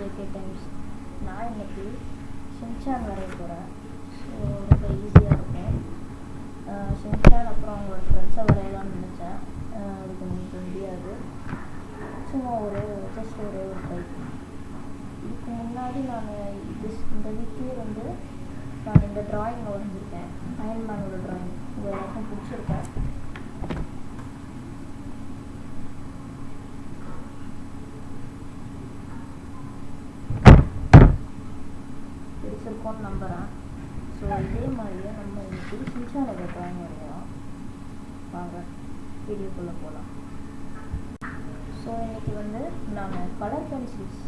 JK times நான் இன்னைக்கு Shinchan வரைய போகிறேன் ஸோ ரொம்ப ஈஸியாக இருக்கும். அஹ் ஷின்சான் அப்புறம் அவங்களோட ஃப்ரெண்ட்ஸை வரையலாம்னு நினச்சேன். அது கொஞ்சம் முடியாது. சும்மா ஒரு ஜஸ்ட் ஒரே ஒரு டைப் இதுக்கு முன்னாடி நான் இது இந்த வீக்லேயே வந்து நான் இந்த ட்ராயிங் வரைஞ்சிருக்கேன். அயன்மேனோட ட்ராயிங் இது எல்லாருக்கும் பிடிச்சிருக்கேன் பிடிச்சிருக்கோன்னு நம்புகிறேன் ஸோ இதே மாதிரியே நம்ம இன்னைக்கு சின்சானோட ட்ராயிங் வரையலாம் வாங்க வீடியோக்குள்ளே போகலாம் ஸோ இன்னைக்கு வந்து நான் கலர் பென்சில்ஸ்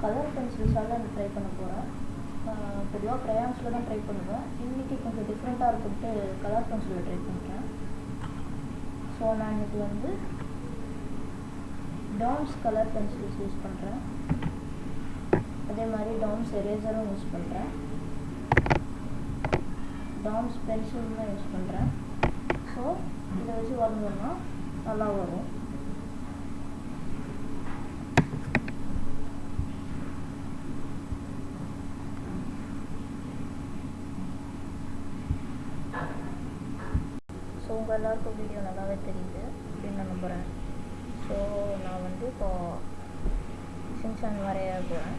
கலர் பென்சில்ஸால் நான் ட்ரை பண்ண போகிறேன் பொதுவாக க்ரையான்ஸில் தான் ட்ரை பண்ணுவேன் இன்றைக்கி கொஞ்சம் டிஃப்ரெண்ட்டாக இருக்குன்ட்டு கலர் பென்சிலில் ட்ரை பண்ணுறேன் ஸோ நான் இன்னைக்கு வந்து டாம்ஸ் கலர் பென்சில்ஸ் யூஸ் பண்ணுறேன் அதே மாதிரி டாம்ஸ் எரேசரும் யூஸ் பண்ணுறேன் டாம்ஸ் பென்சிலும் தான் யூஸ் பண்ணுறேன் ஸோ இதை வச்சு வரைஞ்சோம்னா நல்லா வரும். ஸோ உங்கள் எல்லாருக்கும் வீடியோ நல்லாவே தெரியுது அப்படின்னு நான் நம்புகிறேன் ஸோ நான் வந்து இப்போ சிங்சான் வரைய போகிறேன்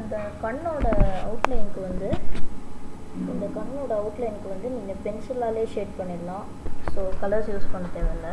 அந்த கண்ணோட அவுட்லைனுக்கு வந்து இந்த கண்ணோட அவுட்லைனுக்கு வந்து நீங்கள் பென்சிலாலே ஷேட் பண்ணிடலாம். ஸோ கலர்ஸ் யூஸ் பண்ண தேவையில்ல.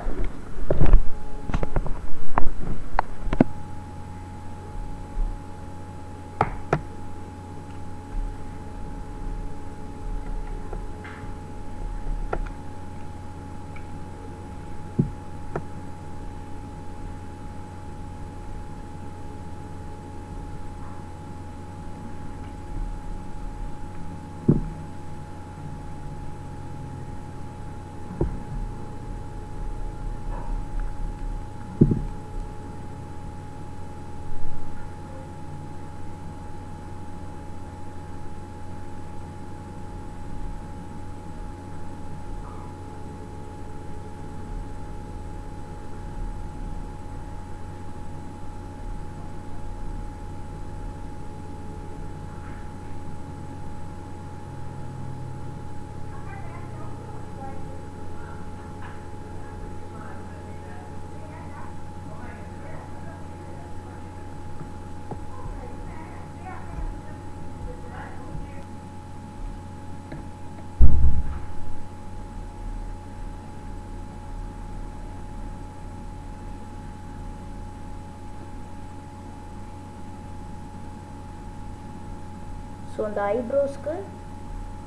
ஸோ அந்த ஐப்ரோஸ்க்கு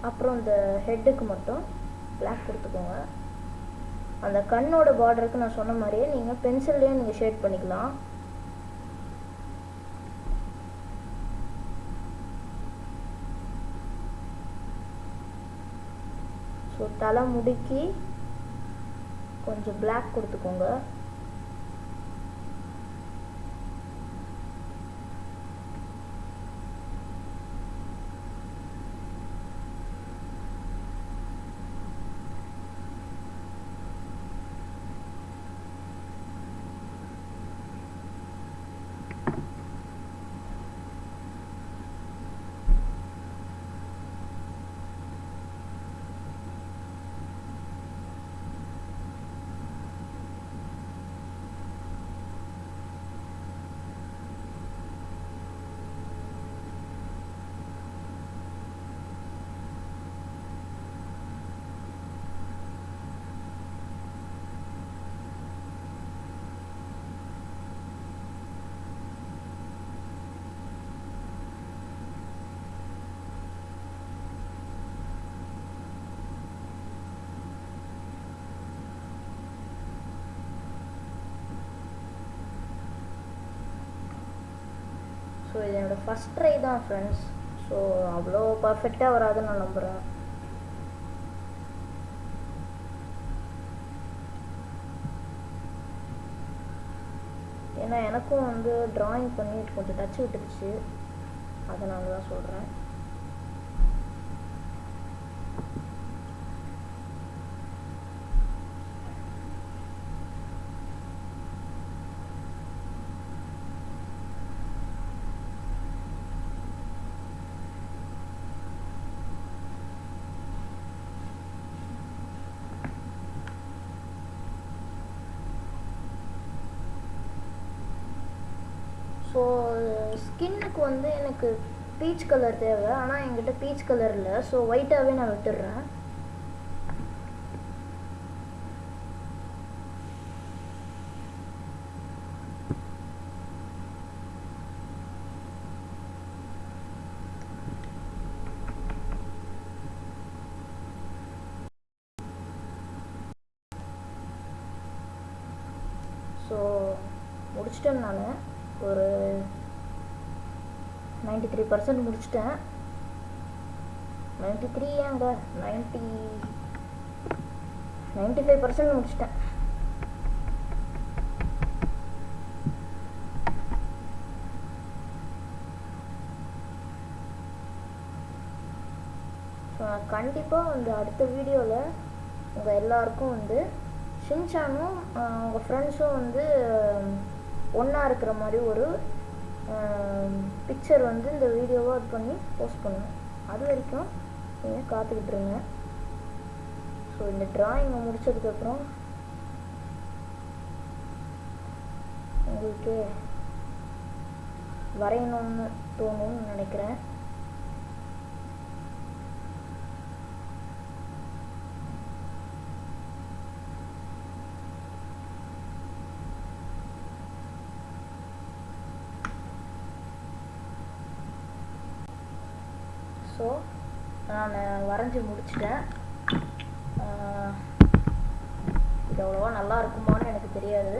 அப்புறம் இந்த ஹெட்டுக்கு மட்டும் பிளாக் கொடுத்துக்கோங்க. அந்த கண்ணோட பார்டருக்கு நான் சொன்ன மாதிரியே நீங்கள் பென்சில்லையும் நீங்கள் ஷேட் பண்ணிக்கலாம். ஸோ தலை முடுக்கி கொஞ்சம் பிளாக் கொடுத்துக்கோங்க. ஸோ இது என்னோடய ஃபஸ்ட் ட்ரை தான் ஃப்ரெண்ட்ஸ் ஸோ அவ்வளோ பர்ஃபெக்டாக வராதுன்னு நான் நம்புகிறேன் ஏன்னா எனக்கும் வந்து ட்ராயிங் பண்ணி கொஞ்சம் டச் விட்டுருச்சு அதனால தான் சொல்கிறேன் ஸோ ஸ்கின்னுக்கு வந்து எனக்கு பீச் கலர் தேவை ஆனால் என்கிட்ட பீச் கலர் இல்லை. ஸோ ஒயிட்டாகவே நான் விட்டுடுறேன். ஸோ முடிச்சிட்டேன் நான். ஒரு நைன்டி த்ரீ பர்சன்ட் முடிச்சிட்டேன். நைன்டி த்ரீ ஏங்க நைன்ட்டி நைன்டி ஃபைவ் பர்சன்ட் முடிச்சிட்டேன் கண்டிப்பாக வந்து அடுத்த வீடியோவில் உங்கள் எல்லாருக்கும் வந்து ஷின்சானும் உங்கள் ஃப்ரெண்ட்ஸும் வந்து ஒன்றா இருக்கிற மாதிரி ஒரு பிக்சர் வந்து இந்த வீடியோவாக அது பண்ணி போஸ்ட் பண்ணுவேன். அது வரைக்கும் நீங்கள் காத்துக்கிட்டு இருங்க. ஸோ இந்த ட்ராயிங்கை முடிச்சதுக்கப்புறம் உங்களுக்கு வரையணும்னு தோணும்னு நினைக்கிறேன். ஸோ நான் வரைஞ்சி முடிச்சிட்டேன். இது அவ்வளோவா நல்லா இருக்குமான்னு எனக்கு தெரியாது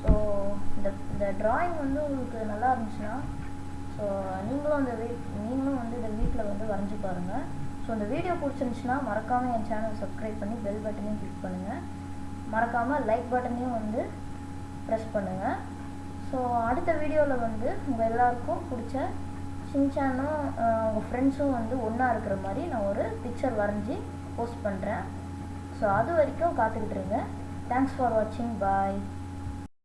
ஸோ இந்த ட்ராயிங் வந்து உங்களுக்கு நல்லா இருந்துச்சுன்னா ஸோ நீங்களும் அந்த வீட் நீங்களும் வந்து இந்த வீட்டில் வந்து வரைஞ்சி பாருங்கள் ஸோ இந்த வீடியோ பிடிச்சிருந்துச்சுன்னா மறக்காமல் என் சேனல் சப்ஸ்கிரைப் பண்ணி பெல் பட்டனையும் கிளிக் பண்ணுங்கள் மறக்காமல் லைக் பட்டனையும் வந்து ப்ரெஸ் பண்ணுங்கள் ஸோ அடுத்த வீடியோவில் வந்து உங்கள் எல்லாருக்கும் பிடிச்ச சின்சானும் உங்கள் ஃப்ரெண்ட்ஸும் வந்து ஒன்றா இருக்கிற மாதிரி நான் ஒரு பிக்சர் வரைஞ்சி போஸ்ட் பண்ணுறேன் ஸோ அது வரைக்கும் காத்துக்கிட்டு இருங்க. தேங்க்ஸ் ஃபார் வாட்சிங் பாய்